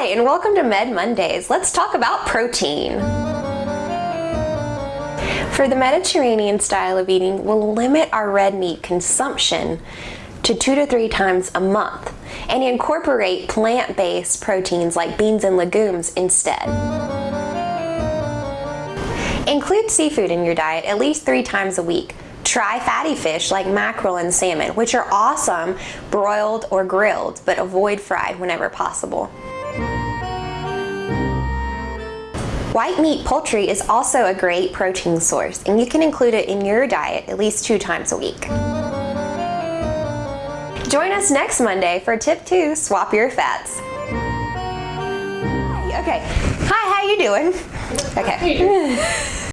Hi, and welcome to Med Mondays. Let's talk about protein. For the Mediterranean style of eating, we'll limit our red meat consumption to two to three times a month and incorporate plant-based proteins like beans and legumes instead. Include seafood in your diet at least three times a week. Try fatty fish like mackerel and salmon, which are awesome broiled or grilled, but avoid fried whenever possible. White meat poultry is also a great protein source, and you can include it in your diet at least two times a week. Join us next Monday for tip two, swap your fats. Okay, hi, how you doing? Okay.